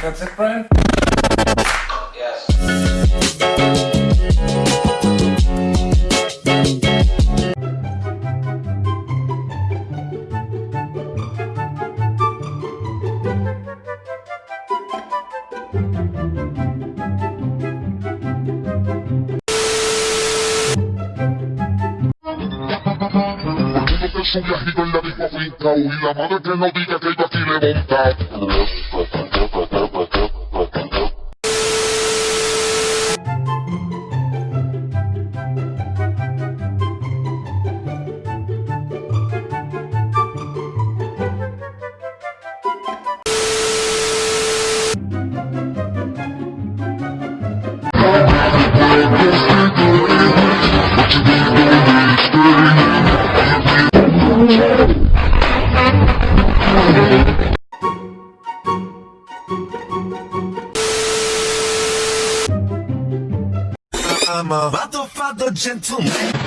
think that's it, Brian? Yes. Su viajito en la disco afincao Y la madre que no diga que yo aquí le he montado I'm a father, gentleman.